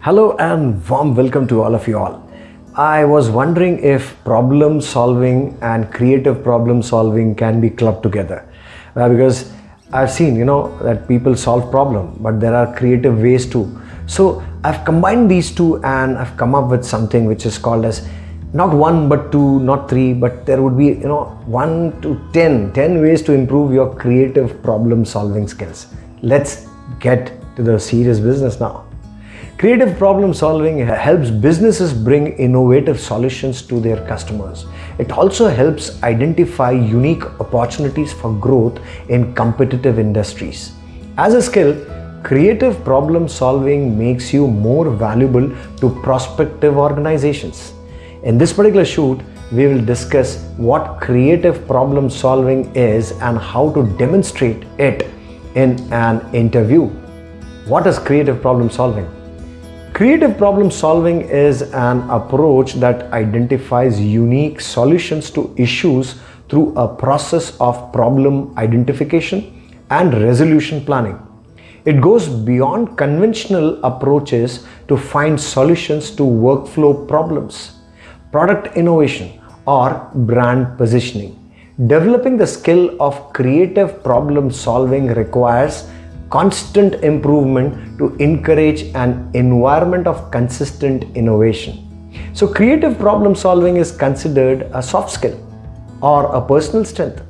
Hello and warm welcome to all of you all. I was wondering if problem solving and creative problem solving can be clubbed together uh, because I've seen you know that people solve problem but there are creative ways too. So I've combined these two and I've come up with something which is called as not one but two not three but there would be you know one to ten ten ways to improve your creative problem solving skills let's get to the serious business now Creative problem solving helps businesses bring innovative solutions to their customers. It also helps identify unique opportunities for growth in competitive industries. As a skill, creative problem solving makes you more valuable to prospective organizations. In this particular shoot, we will discuss what creative problem solving is and how to demonstrate it in an interview. What is creative problem solving? Creative problem solving is an approach that identifies unique solutions to issues through a process of problem identification and resolution planning. It goes beyond conventional approaches to find solutions to workflow problems, product innovation, or brand positioning. Developing the skill of creative problem solving requires constant improvement to encourage an environment of consistent innovation. So creative problem solving is considered a soft skill or a personal strength.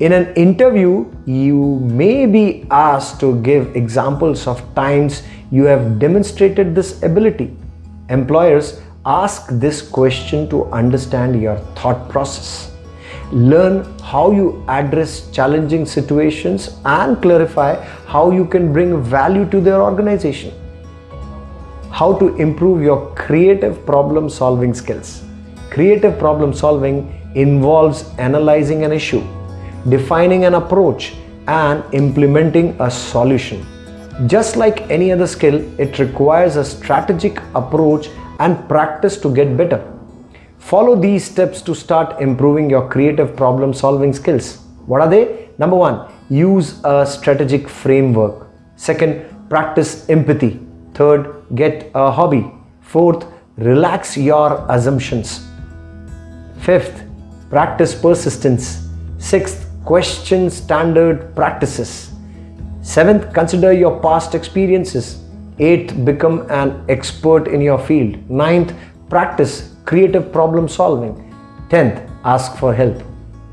In an interview, you may be asked to give examples of times you have demonstrated this ability. Employers ask this question to understand your thought process learn how you address challenging situations and clarify how you can bring value to their organization. How to improve your creative problem solving skills. Creative problem solving involves analyzing an issue, defining an approach and implementing a solution. Just like any other skill, it requires a strategic approach and practice to get better. Follow these steps to start improving your creative problem solving skills. What are they? Number one, use a strategic framework. Second, practice empathy. Third, get a hobby. Fourth, relax your assumptions. Fifth, practice persistence. Sixth, question standard practices. Seventh, consider your past experiences. Eighth, become an expert in your field. Ninth, practice creative problem solving. 10th, ask for help.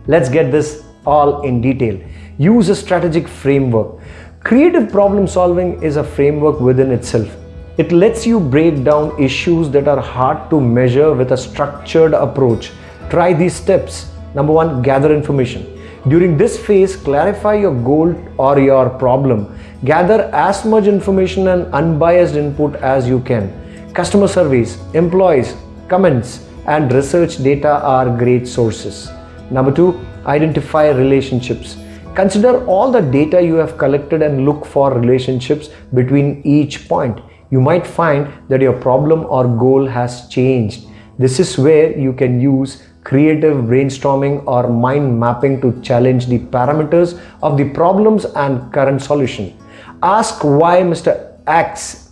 Let's get this all in detail. Use a strategic framework. Creative problem solving is a framework within itself. It lets you break down issues that are hard to measure with a structured approach. Try these steps. Number one, gather information. During this phase, clarify your goal or your problem. Gather as much information and unbiased input as you can. Customer surveys, employees, comments and research data are great sources. Number two, identify relationships. Consider all the data you have collected and look for relationships between each point. You might find that your problem or goal has changed. This is where you can use creative brainstorming or mind mapping to challenge the parameters of the problems and current solution. Ask why Mr. X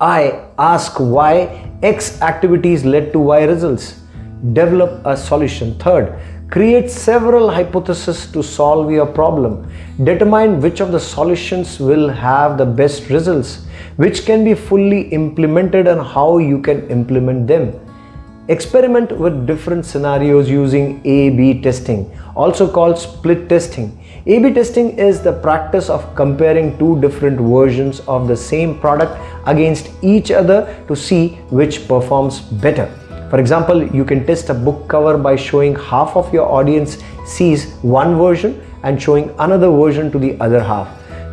I ask why X activities led to Y results. Develop a solution. Third, create several hypotheses to solve your problem. Determine which of the solutions will have the best results, which can be fully implemented and how you can implement them. Experiment with different scenarios using A-B testing, also called split testing. A-B testing is the practice of comparing two different versions of the same product against each other to see which performs better. For example, you can test a book cover by showing half of your audience sees one version and showing another version to the other half.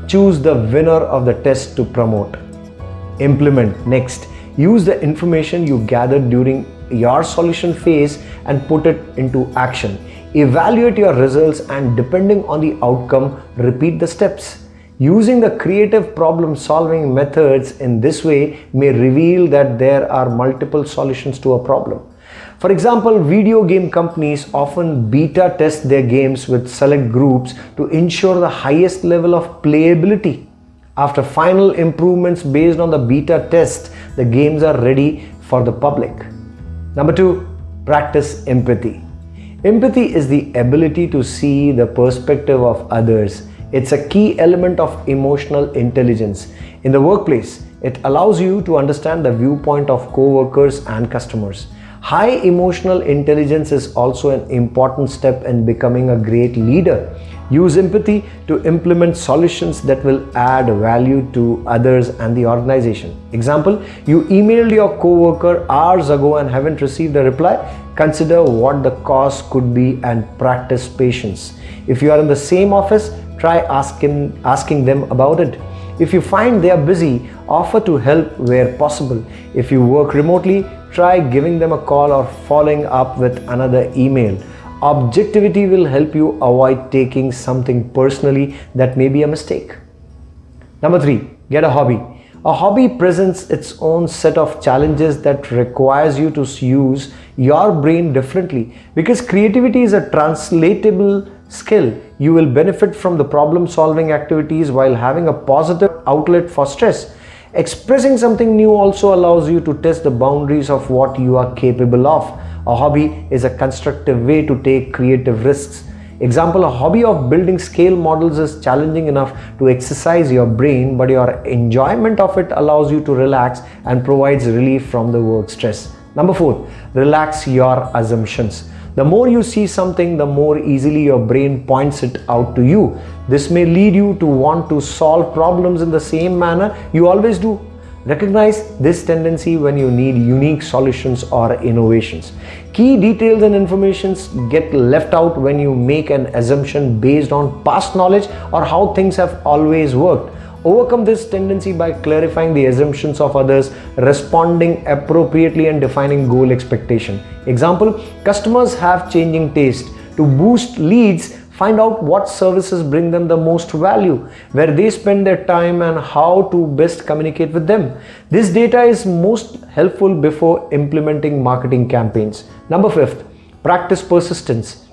Choose the winner of the test to promote. Implement next. Use the information you gathered during your solution phase and put it into action. Evaluate your results and depending on the outcome, repeat the steps. Using the creative problem solving methods in this way may reveal that there are multiple solutions to a problem. For example, video game companies often beta test their games with select groups to ensure the highest level of playability. After final improvements based on the beta test, the games are ready for the public. Number two, practice empathy. Empathy is the ability to see the perspective of others. It's a key element of emotional intelligence. In the workplace, it allows you to understand the viewpoint of co-workers and customers. High emotional intelligence is also an important step in becoming a great leader. Use empathy to implement solutions that will add value to others and the organization. Example, you emailed your coworker hours ago and haven't received a reply. Consider what the cause could be and practice patience. If you are in the same office, try asking, asking them about it. If you find they are busy, offer to help where possible. If you work remotely, try giving them a call or following up with another email. Objectivity will help you avoid taking something personally that may be a mistake. Number three, get a hobby. A hobby presents its own set of challenges that requires you to use your brain differently because creativity is a translatable skill. You will benefit from the problem solving activities while having a positive outlet for stress. Expressing something new also allows you to test the boundaries of what you are capable of. A hobby is a constructive way to take creative risks. Example, a hobby of building scale models is challenging enough to exercise your brain, but your enjoyment of it allows you to relax and provides relief from the work stress. Number four, relax your assumptions. The more you see something, the more easily your brain points it out to you. This may lead you to want to solve problems in the same manner you always do. Recognize this tendency when you need unique solutions or innovations. Key details and informations get left out when you make an assumption based on past knowledge or how things have always worked. Overcome this tendency by clarifying the assumptions of others, responding appropriately and defining goal expectation. Example, customers have changing taste. To boost leads, find out what services bring them the most value, where they spend their time and how to best communicate with them. This data is most helpful before implementing marketing campaigns. Number fifth, practice persistence.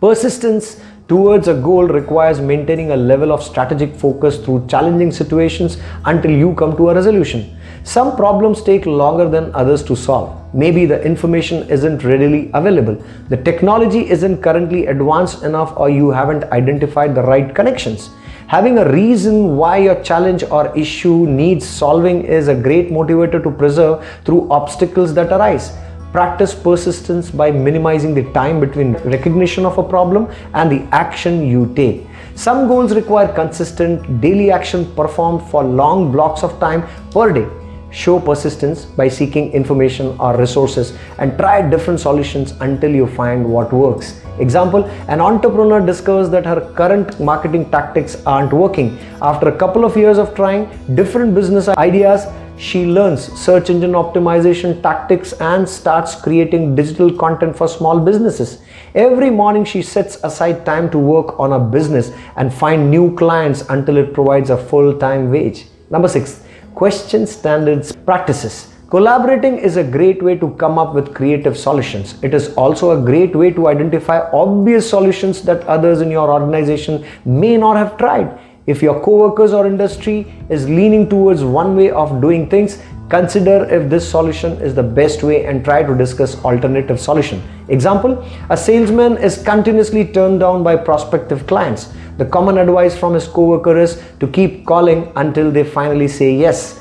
Persistence towards a goal requires maintaining a level of strategic focus through challenging situations until you come to a resolution. Some problems take longer than others to solve. Maybe the information isn't readily available, the technology isn't currently advanced enough or you haven't identified the right connections. Having a reason why your challenge or issue needs solving is a great motivator to preserve through obstacles that arise. Practice persistence by minimizing the time between recognition of a problem and the action you take. Some goals require consistent daily action performed for long blocks of time per day. Show persistence by seeking information or resources and try different solutions until you find what works. Example, an entrepreneur discovers that her current marketing tactics aren't working. After a couple of years of trying different business ideas, she learns search engine optimization tactics and starts creating digital content for small businesses. Every morning she sets aside time to work on a business and find new clients until it provides a full-time wage. Number six, question standards practices. Collaborating is a great way to come up with creative solutions. It is also a great way to identify obvious solutions that others in your organization may not have tried. If your coworkers or industry is leaning towards one way of doing things, consider if this solution is the best way and try to discuss alternative solution. Example, a salesman is continuously turned down by prospective clients. The common advice from his coworker is to keep calling until they finally say yes.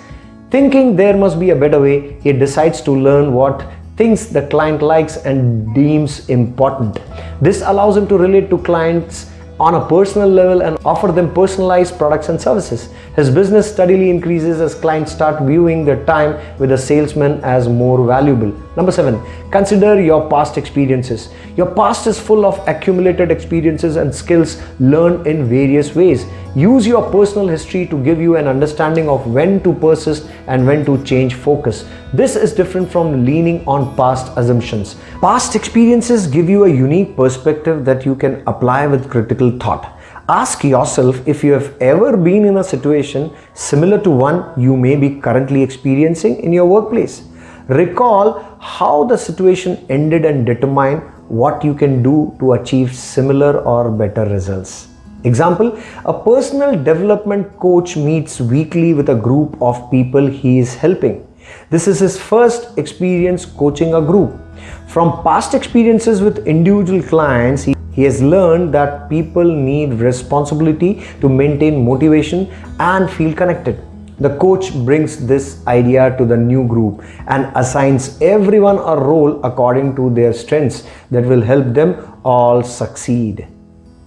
Thinking there must be a better way, he decides to learn what things the client likes and deems important. This allows him to relate to clients on a personal level and offer them personalized products and services. His business steadily increases as clients start viewing their time with a salesman as more valuable. Number seven, consider your past experiences. Your past is full of accumulated experiences and skills learned in various ways. Use your personal history to give you an understanding of when to persist and when to change focus. This is different from leaning on past assumptions. Past experiences give you a unique perspective that you can apply with critical thought. Ask yourself if you have ever been in a situation similar to one you may be currently experiencing in your workplace. Recall how the situation ended and determine what you can do to achieve similar or better results. Example, a personal development coach meets weekly with a group of people he is helping. This is his first experience coaching a group. From past experiences with individual clients, he, he has learned that people need responsibility to maintain motivation and feel connected. The coach brings this idea to the new group and assigns everyone a role according to their strengths that will help them all succeed.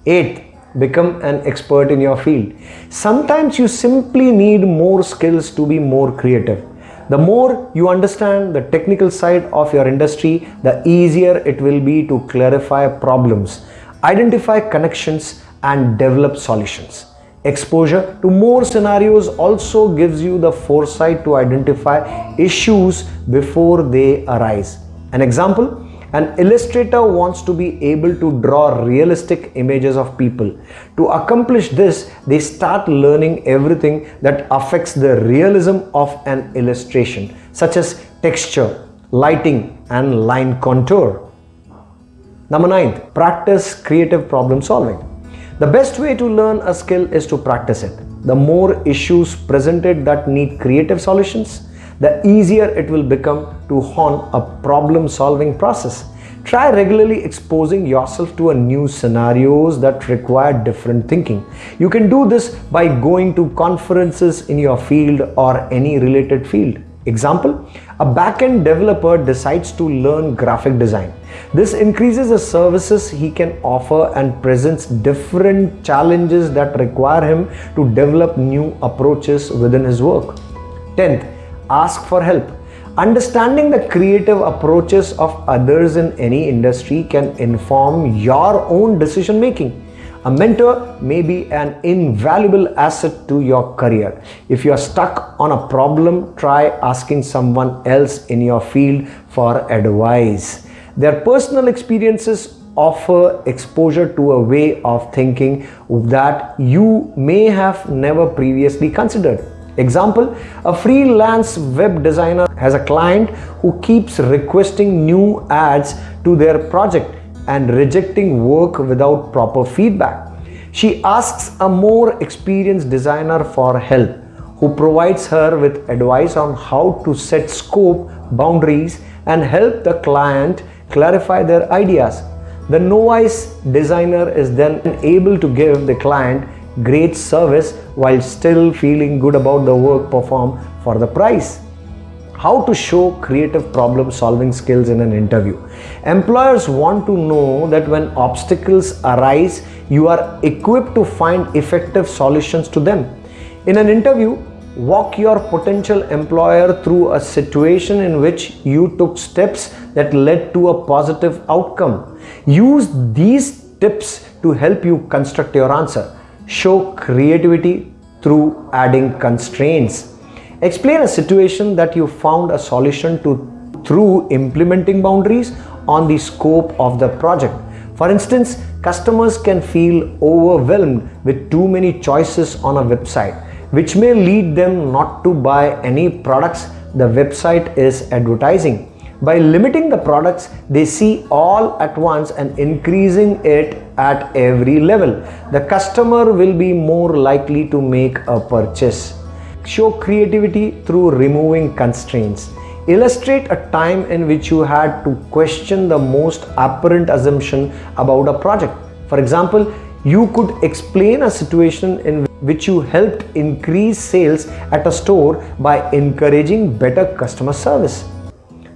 Eighth, become an expert in your field. Sometimes you simply need more skills to be more creative. The more you understand the technical side of your industry, the easier it will be to clarify problems, identify connections and develop solutions. Exposure to more scenarios also gives you the foresight to identify issues before they arise. An example, an illustrator wants to be able to draw realistic images of people. To accomplish this, they start learning everything that affects the realism of an illustration, such as texture, lighting, and line contour. Number nine, practice creative problem solving. The best way to learn a skill is to practice it. The more issues presented that need creative solutions, the easier it will become to hone a problem solving process. Try regularly exposing yourself to a new scenarios that require different thinking. You can do this by going to conferences in your field or any related field. Example, a backend developer decides to learn graphic design. This increases the services he can offer and presents different challenges that require him to develop new approaches within his work. 10th, ask for help. Understanding the creative approaches of others in any industry can inform your own decision making. A mentor may be an invaluable asset to your career. If you are stuck on a problem, try asking someone else in your field for advice. Their personal experiences offer exposure to a way of thinking that you may have never previously considered. Example, a freelance web designer has a client who keeps requesting new ads to their project and rejecting work without proper feedback. She asks a more experienced designer for help who provides her with advice on how to set scope, boundaries and help the client clarify their ideas. The novice designer is then able to give the client great service while still feeling good about the work performed for the price how to show creative problem solving skills in an interview. Employers want to know that when obstacles arise, you are equipped to find effective solutions to them. In an interview, walk your potential employer through a situation in which you took steps that led to a positive outcome. Use these tips to help you construct your answer. Show creativity through adding constraints Explain a situation that you found a solution to through implementing boundaries on the scope of the project. For instance, customers can feel overwhelmed with too many choices on a website, which may lead them not to buy any products the website is advertising. By limiting the products they see all at once and increasing it at every level, the customer will be more likely to make a purchase. Show creativity through removing constraints. Illustrate a time in which you had to question the most apparent assumption about a project. For example, you could explain a situation in which you helped increase sales at a store by encouraging better customer service.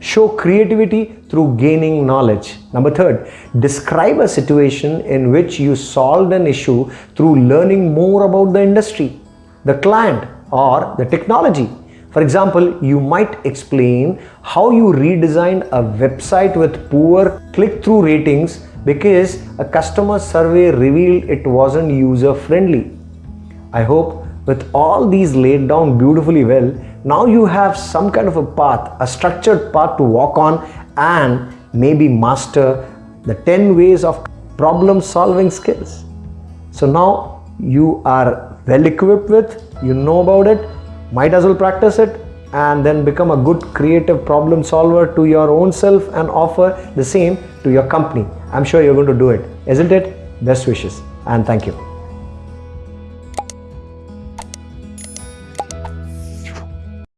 Show creativity through gaining knowledge. Number third, describe a situation in which you solved an issue through learning more about the industry, the client, or the technology. For example, you might explain how you redesigned a website with poor click-through ratings because a customer survey revealed it wasn't user-friendly. I hope with all these laid down beautifully well, now you have some kind of a path, a structured path to walk on and maybe master the 10 ways of problem solving skills. So now you are well equipped with you know about it might as well practice it and then become a good creative problem solver to your own self and offer the same to your company. I'm sure you're going to do it. Isn't it? Best wishes and thank you